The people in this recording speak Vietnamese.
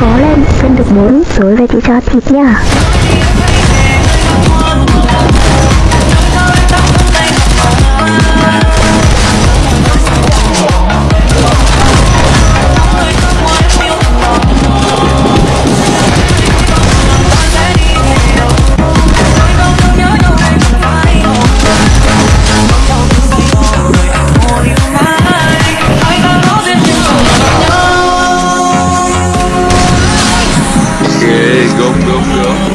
Cố lên, cân được 4 Rồi về chị cho thịt nha go, go.